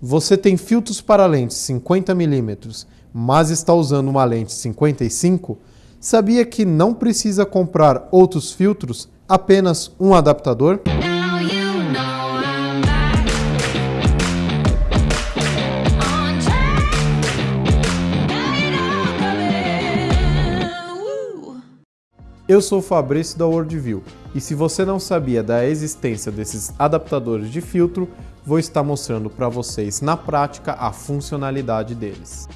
Você tem filtros para lentes 50mm, mas está usando uma lente 55? Sabia que não precisa comprar outros filtros, apenas um adaptador? Eu sou o Fabrício da Worldview e se você não sabia da existência desses adaptadores de filtro, vou estar mostrando para vocês na prática a funcionalidade deles.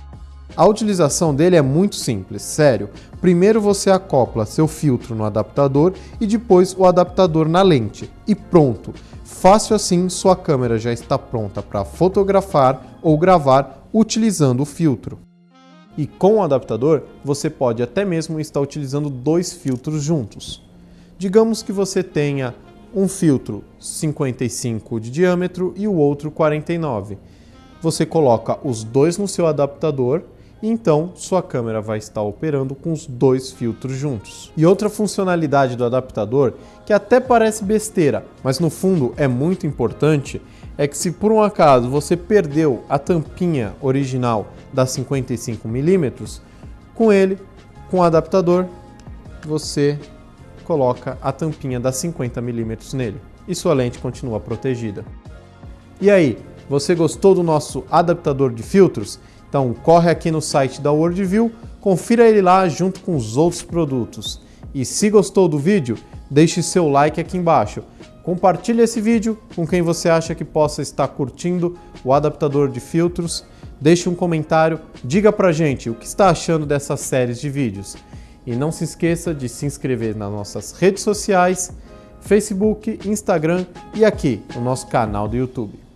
A utilização dele é muito simples, sério. Primeiro você acopla seu filtro no adaptador e depois o adaptador na lente. E pronto! Fácil assim, sua câmera já está pronta para fotografar ou gravar utilizando o filtro. E com o adaptador, você pode até mesmo estar utilizando dois filtros juntos. Digamos que você tenha um filtro 55 de diâmetro e o outro 49. Você coloca os dois no seu adaptador e então sua câmera vai estar operando com os dois filtros juntos. E outra funcionalidade do adaptador, que até parece besteira, mas no fundo é muito importante, é que se por um acaso você perdeu a tampinha original da 55mm, com ele, com o adaptador, você coloca a tampinha da 50mm nele e sua lente continua protegida. E aí, você gostou do nosso adaptador de filtros? Então corre aqui no site da Worldview, confira ele lá junto com os outros produtos. E se gostou do vídeo, deixe seu like aqui embaixo. Compartilhe esse vídeo com quem você acha que possa estar curtindo o adaptador de filtros. Deixe um comentário, diga pra gente o que está achando dessas séries de vídeos. E não se esqueça de se inscrever nas nossas redes sociais, Facebook, Instagram e aqui no nosso canal do YouTube.